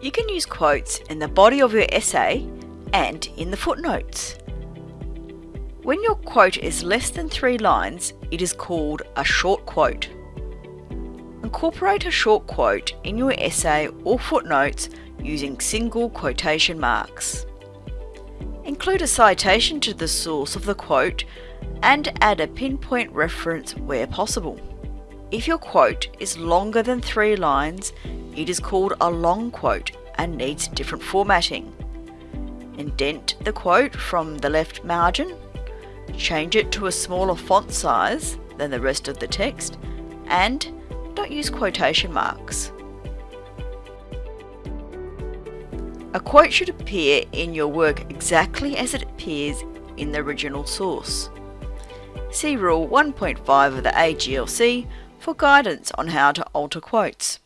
You can use quotes in the body of your essay and in the footnotes. When your quote is less than three lines, it is called a short quote. Incorporate a short quote in your essay or footnotes using single quotation marks. Include a citation to the source of the quote and add a pinpoint reference where possible. If your quote is longer than three lines, it is called a long quote and needs different formatting. Indent the quote from the left margin, change it to a smaller font size than the rest of the text, and don't use quotation marks. A quote should appear in your work exactly as it appears in the original source. See Rule 1.5 of the AGLC for guidance on how to alter quotes.